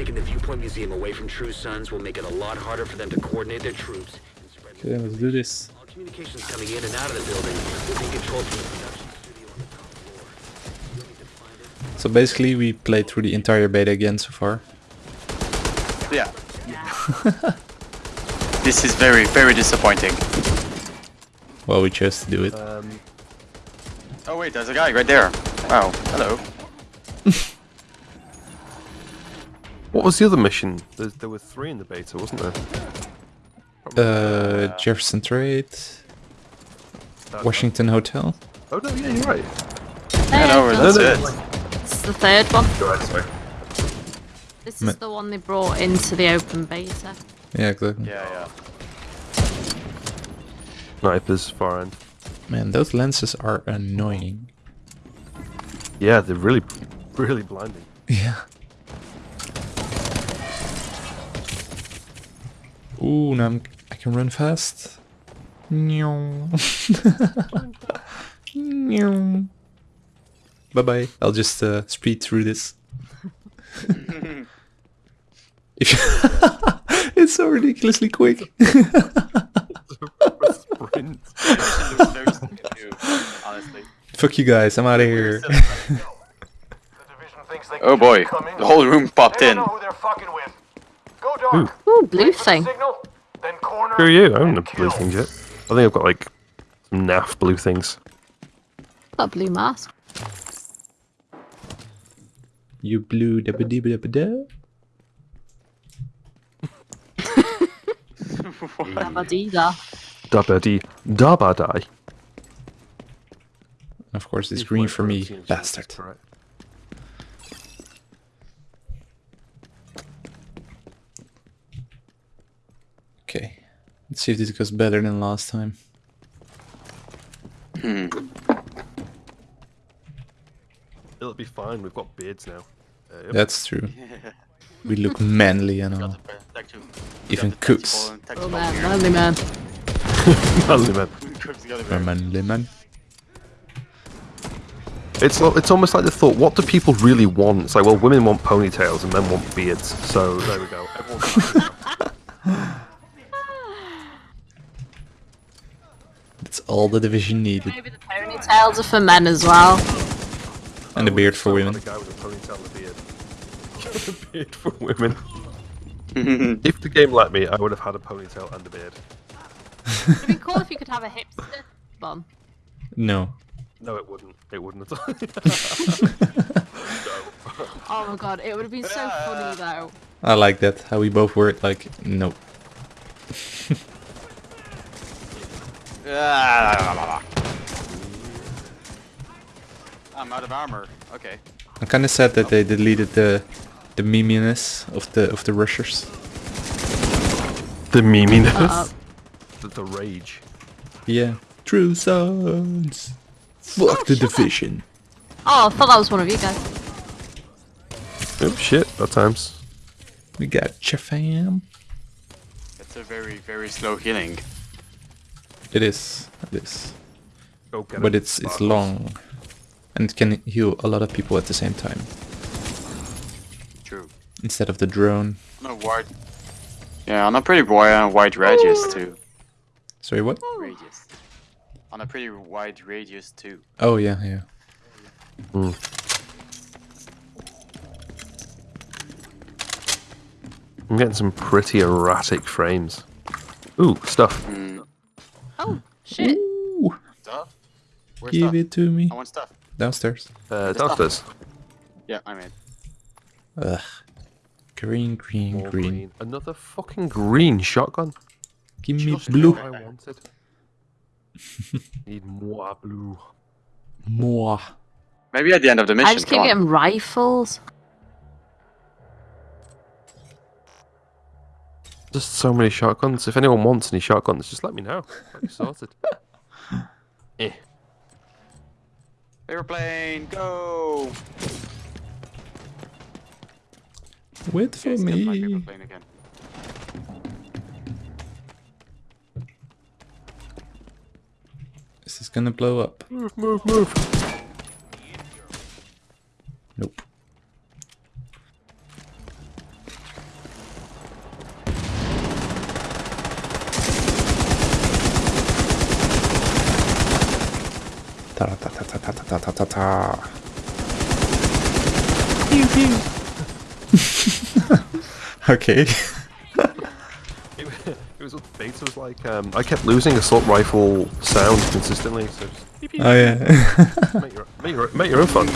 Taking the Viewpoint Museum away from True Sons will make it a lot harder for them to coordinate their troops and Okay, let's do this. all communications coming in and out of the building will be controlled from the production studio on the top floor. You'll need to find it. So basically, we played through the entire beta again so far. Yeah. this is very, very disappointing. Well, we chose to do it. Um, Oh wait, there's a guy right there. Wow, hello. what was the other mission? There, there were three in the beta, wasn't there? Uh, Jefferson Trade, That- Washington Hotel. Oh no, yeah, you're right. Hello, There, that's no, it. It's the third one. Right, sorry. This Ma- is the one they brought into the open beta. Yeah, exactly. Yeah, yeah. Snipers, far end. Man, those lenses are annoying. Yeah, they're really, really blinding. Yeah. Ooh, now I'm, I can run fast. Bye bye. I'll just uh, speed through this. it's so ridiculously quick. Sprint. Very stupid too, honestly. Fuck you guys, I'm out of here. Oh boy, the whole room popped in. Know who they're fucking with. Go dark. Ooh, blue thing. Signal, then corner. Who are you? I haven't and blue kill. things yet. I think I've got like some naff blue things. Got a blue mask. you blue da ba dee ba da ba da. Abadida. Dabba dee, dabba die. Of course, it's green for me, bastard. Correct. Okay, let's see if this goes better than last time. It'll be fine. We've got beards now. Uh, yep. That's true. We look manly and all. Even cooks. Oh man, manly man. Manly man. We're manly man. It's it's almost like the thought. What do people really want? It's like, well, women want ponytails and men want beards. So there we go. That's all the division needed. Maybe the ponytails are for men as well. And a beard for women. had A guy with a ponytail beard. a beard for women. if the game let me, I would have had a ponytail and a beard. It'd be cool if you could have a hipster bun. No. No, it wouldn't. It wouldn't at all. Oh my god, it would have been so funny though. I like that. How we both were like, no. Ah. I'm out of armor. Okay. I'm kind of sad that they deleted the the meminess of the of the rushers. the meminess. Uh-oh. The, the rage. Yeah. True sons. Fuck the division. Oh, I thought that was one of you guys. Oh shit, that times. We got ya fam. It's a very, very slow healing. It is. It is. Go get But it's it's long. And it can heal a lot of people at the same time. True. Instead of the drone. On a wide. Yeah, on a pretty wide, uh, wide radius too. Sorry, what? Radius. On a pretty wide radius too. Oh yeah, yeah. Mm. I'm getting some pretty erratic frames. Ooh, stuff. Hmm. Oh, shit. Ooh, Stuff? Where's give stuff? it to me. I want stuff. Downstairs. Uh, downstairs. Yeah, I'm in. Ugh. Green, green, More green. Another fucking green shotgun. Give me Just blue. what I wanted. Need more blue. More. Maybe at the end of the mission. I just keep come getting rifles. Just so many shotguns. If anyone wants any shotguns, just let me know. I'll be sorted. eh. Airplane, go! Wait for Okay, me. airplane again. Is this gonna blow up? Move, move, move. ta ta. Pew pew. okay. it, it was like um, I kept losing assault rifle sounds consistently. So just. Oh yeah. make, your, make, your, make your own fun.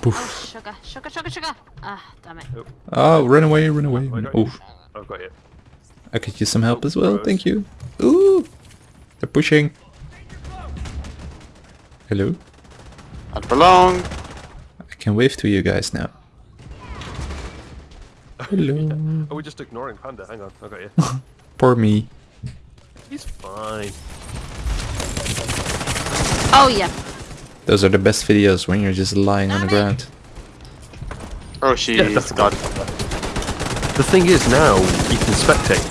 Poof. Oh, sugar, sugar, sugar, sugar. Ah, damn it. Oh, run away, run away. Oh. I've got you. I could use some help as well, thank you. Ooh! They're pushing. Hello. Not for long. I can wave to you guys now. Hello. Oh, we're just ignoring Panda. Hang on, I got you. Poor me. He's fine. Oh, yeah. Those are the best videos when you're just lying on the ground. Oh, she's Yeah, definitely. got. The thing is now you can spectate.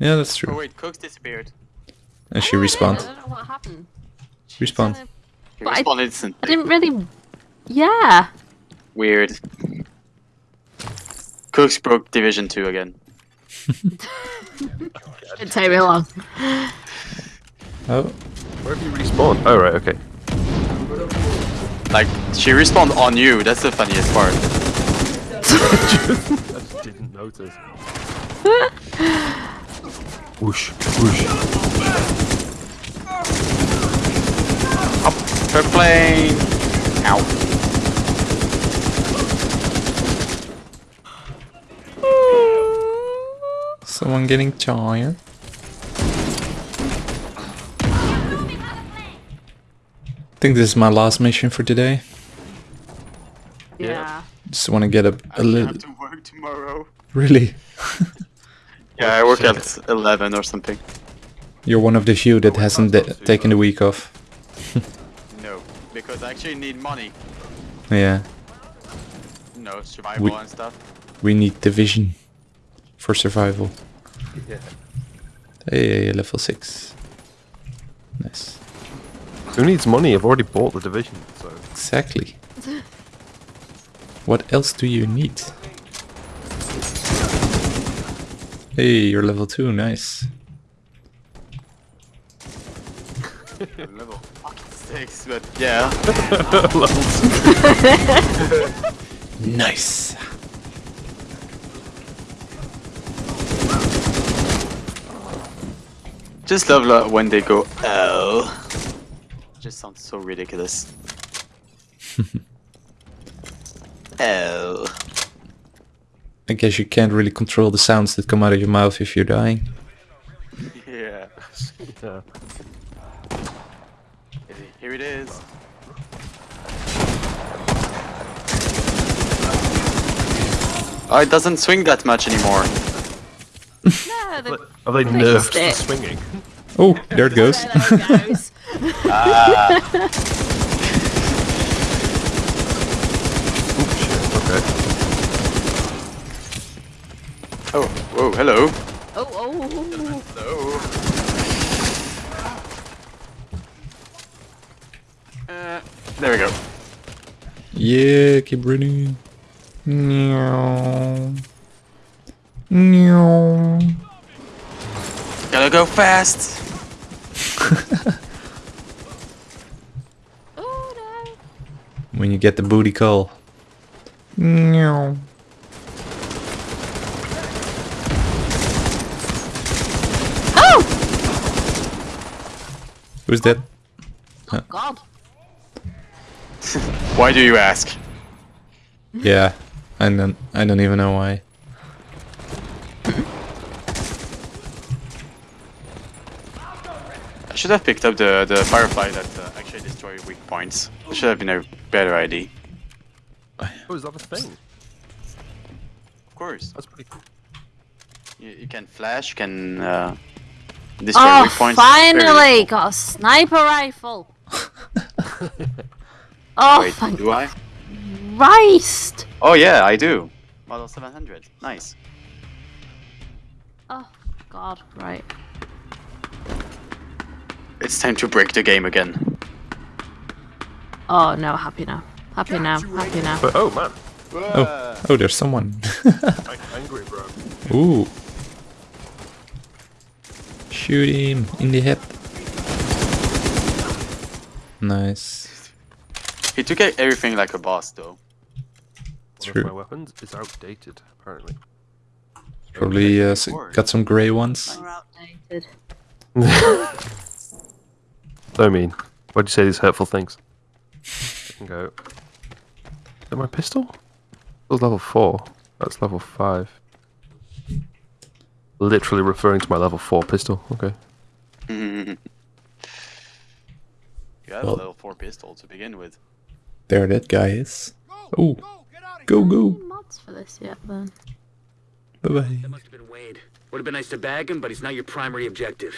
Yeah, that's true. Oh wait, Cooks disappeared. And she Oh, I respawned. don't know what happened. Respawn. He But I- respawned instant. I didn't really. Yeah. Weird. Cooks broke Division 2 again. Didn't take me long. Oh, Where have you respawned? Oh right, okay. Like, she respawned on you, that's the funniest part. I just didn't notice. whoosh, whoosh. Her plane! Ow. someone getting tired. I think this is my last mission for today. Yeah. Just want to get a, a little. have to work tomorrow. Really? Yeah, I work at 11 or something. You're one of the few that hasn't taken the week off. No, because I actually need money. Yeah, No, survival We- and stuff. we need division for survival. Yeah. Hey, level 6. Nice. Who needs money? I've already bought the division, so Exactly. What else do you need? Hey, you're level 2, nice. Level 6, but yeah. Nice. Just love lo- when they go, oh. Just sounds so ridiculous. oh. I guess you can't really control the sounds that come out of your mouth if you're dying. Yeah. yeah. Here it is. Oh, it doesn't swing that much anymore. No, the, Are they nerfed it. to swinging? Oh, there it goes. there it goes. Ooh, shit. Okay. Oh, whoa, hello. Oh, oh. oh, oh. Hello. Uh, there we go. Yeah, keep running. Meow. Meow. Gotta go fast. Oh. When you get the booty call. Meow. Oh! Who's that? Oh, God. Why do you ask? Yeah, I don't. I don't even know why. I should have picked up the, the Firefly that uh, actually destroy weak points. It should have been a better idea. Oh, is that a thing? Of course. That's pretty cool. You, you can flash, you can uh, destroy Oh, weak points. Very finally! Got a sniper rifle. oh, Wait, thank do I? Christ! Oh yeah, I do. Model 700. Nice. Oh, God, right. It's time to break the game again. Oh, no, happy now. Happy now, happy now. But oh man, Oh, oh, oh there's someone. I'm angry, bro. Ooh. Shoot him in the head. Nice. He took everything like a boss, though. One True. of my weapons is outdated, apparently. Probably uh, got some grey ones. We're outdated. So mean. Why'd you say these hurtful things? I can go. Is that my pistol? It was level 4. That's level 5. Literally referring to my level 4 pistol. Okay. you have Well- a level 4 pistol to begin with. There that guy is. Oh, go go. No mods for this yet then. Bye bye. That must have been Wade. Would have been nice to bag him, but he's not your primary objective.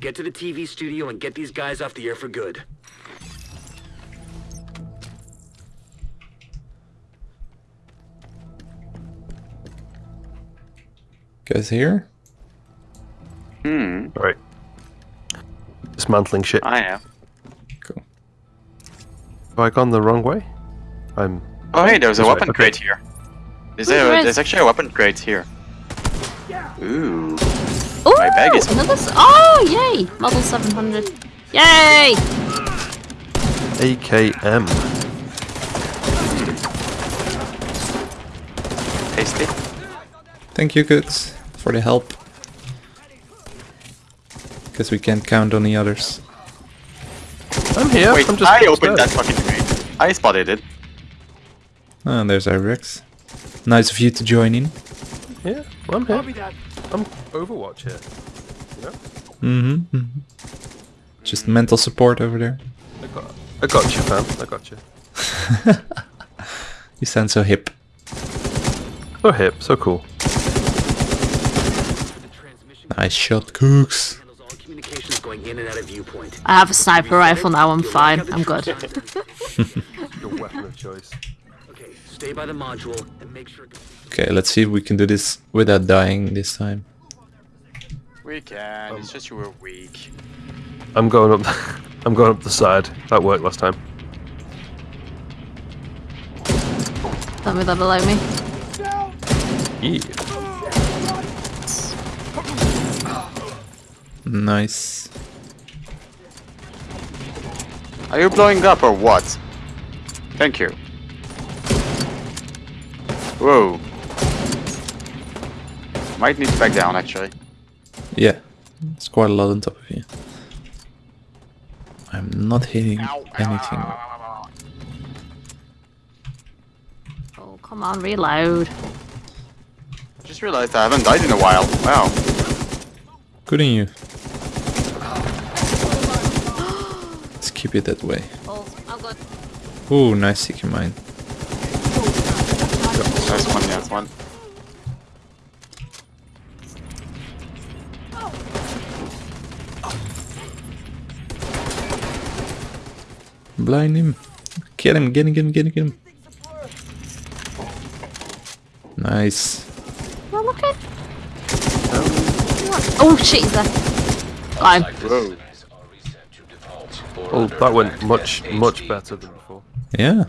Get to the TV studio and get these guys off the air for good. Guys here? Hmm, Alright. Dismantling shit. I am. Cool. Have I gone the wrong way? I'm. Oh, hey, there's a This way, weapon okay. crate here. There's, Wait, a, there's actually a weapon crate here. Ooh. Ooh, My bag is- another s- Oh, yay! Model 700. Yay! AKM. Tasty. Thank you, Cooks, for the help. Because we can't count on the others. I'm here. Wait, I'm just I opened that fucking crate. I spotted it. Ah, there's Irex. Nice of you to join in. Yeah, well, I'm here. I'm Overwatch here. Mm-hmm. hmm Just mental support over there. I got, I got you, fam. I got you. You sound so hip. So hip, so cool. Nice shot, Cooks. Handles all communications going in and out of viewpoint. I have a sniper rifle now, I'm fine. I'm good. Your weapon of choice. Okay, stay by the module and make sure. Okay, let's see if we can do this without dying this time. We can. it's just you were weak. I'm going up. I'm going up the side. That worked last time. Tell me that below me. Yeah. Nice. Are you blowing up or what? Thank you. Whoa. Might need to back down actually. Yeah, it's quite a lot on top of you. I'm not hitting anything. Oh, come on, reload. Just realized I haven't died in a while. Wow. Good on you. Let's keep it that way. Oh, I'm good. Ooh, nice seeking mine. Nice one, nice one. Blind him. Get him, get him, get him, get him, get him. Nice. Well, look at. Oh shit, he's there. Fine. Whoa. Oh, that went much, much better than before. Yeah,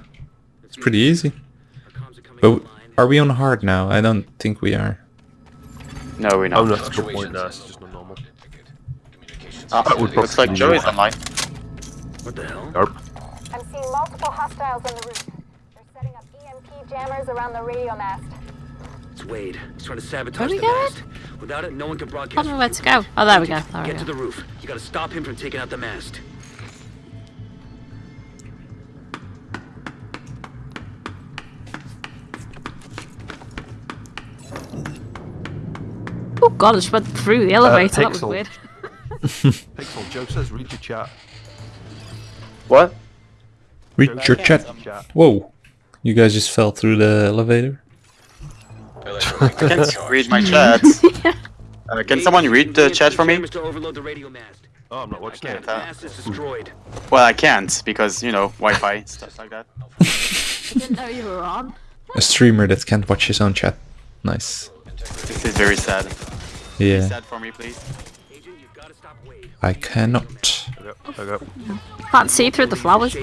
it's pretty easy. Our comms are coming But are we on hard now? I don't think we are. No, we're Oh, not. no, that's a good point. No, it's just not normal. Ah, That would looks like Joey's be- online. What the hell? Yarp. I'm seeing multiple hostiles on the roof. They're setting up EMP jammers around the radio mast. It's Wade. He's trying to sabotage Where we the going? mast. Without it, no one can broadcast. Tell me from where to go. Oh, there we go. There we Get to the roof. You gotta stop him from taking out the mast. God, I just went through the elevator. that was weird. Pixel, Joe says read your chat. What? Read Joe your chat. chat. Whoa. You guys just fell through the elevator? I can't read my chat. Uh, can someone read the chat for me? Jammers to overload the radio mast. Oh, I'm not watching can't it. The mast is destroyed. Well, I can't because you know Wi-Fi stuff like that. I didn't know you were on. A streamer that can't watch his own chat. Nice. This is very sad. Yeah. For me, please. I cannot. Got, I Can't see through the flowers.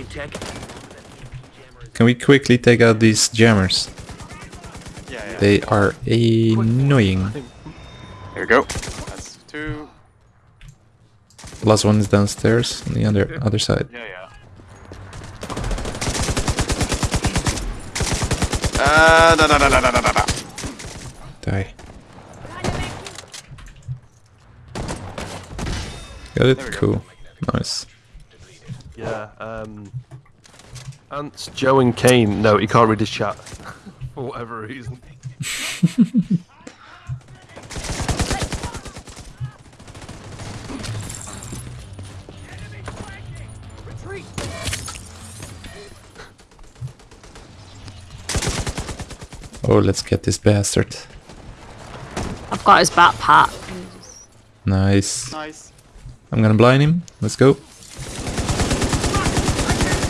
Can we quickly take out these jammers? Yeah, yeah. They are annoying. There we go. That's two. Last one is downstairs on the other other side. Yeah, yeah. Uh. Die. Got it? There we go. Cool. Nice. Yeah. Um. Ants, Joe, and Kane. No, he can't read his chat for whatever reason. Oh, let's get this bastard. I've got his backpack. Nice. Nice. I'm gonna blind him. Let's go.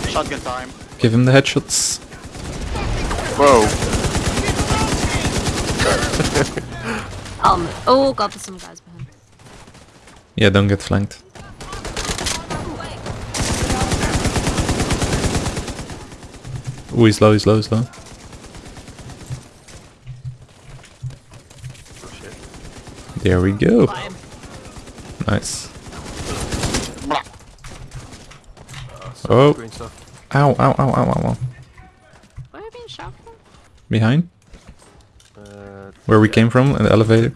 Shotgun time. Give him the headshots. Whoa. Um, oh god, there's some guys behind. Yeah, don't get flanked. Ooh, he's low, he's low, he's low. There we go. Nice. Oh, Green stuff. ow, ow, ow, ow, ow, ow. Where are you being shot from? Behind? Uh, Where we yeah, came from, in the elevator.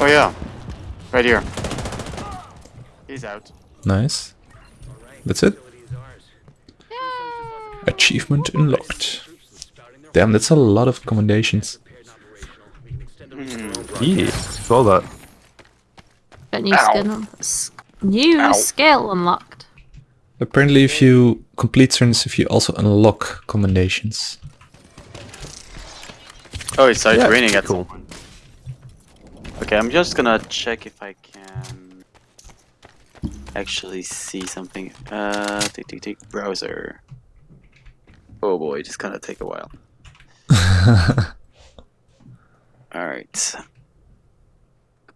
Oh yeah. Right here. He's out. Nice. That's it. Facility is ours. Achievement unlocked. Damn, that's a lot of commendations. Prepared and operational. We can extend them to our own Yeah, saw that. Got new skin on. S- new Ow. skill unlocked. Apparently, if you complete turns, if you also unlock commendations. Oh, it started Yeah, raining at cool. some point. Okay, I'm just gonna check if I can actually see something. Uh, tick tick tick. Browser. Oh boy, just gonna take a while. All right. Come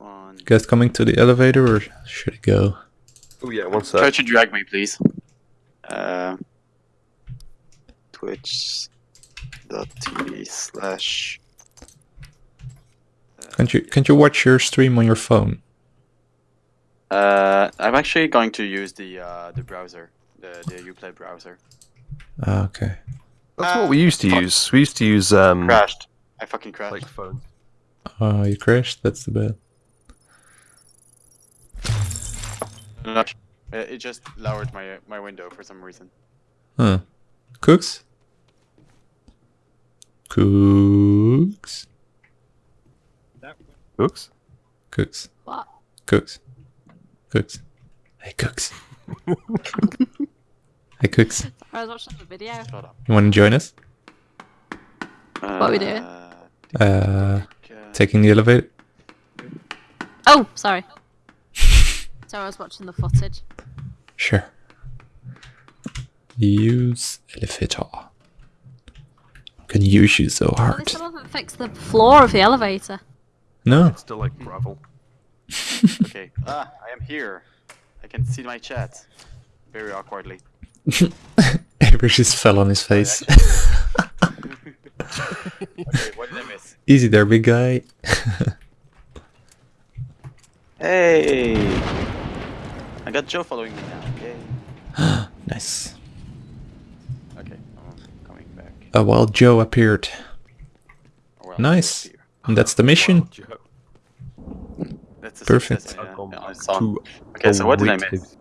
on. You guys coming to the elevator, or should I go? Oh yeah, one Try to drag me, please. Uh, Twitch.tv slash. Can't you can't you watch your stream on your phone? Uh, I'm actually going to use the uh, the browser, the the Uplay browser. Ah, okay. That's what we used to use. We used to use um Crashed. I fucking crashed. like phone. Oh, you crashed. That's the bad. No, it it just lowered my my window for some reason. Huh. Cooks. Cooks. Books. Cooks. What? Cooks. Cooks. Hey, Cooks. hey, Cooks. I was watching the video. Shut up. You want to join us? What we doing? Uh, Uh, tick, uh, taking the elevator. Oh, sorry. Sorry, I was watching the footage. Sure. Use elevator. Can use you so Oh, they hard. still haven't fixed the floor of the elevator. No. Still like gravel. Okay. Ah, I am here. I can see my chat. Very awkwardly. Avery just fell on his face. Okay, what did I miss? Easy there, big guy. Hey! I got Joe following me now. Yay. Nice. Okay, I'm coming back. Uh, a wild Joe appeared. Or well, Nice. here. And that's the mission. Joe. That's a Perfect. success, yeah, yeah, I back saw. to Okay, so what did I await miss? his-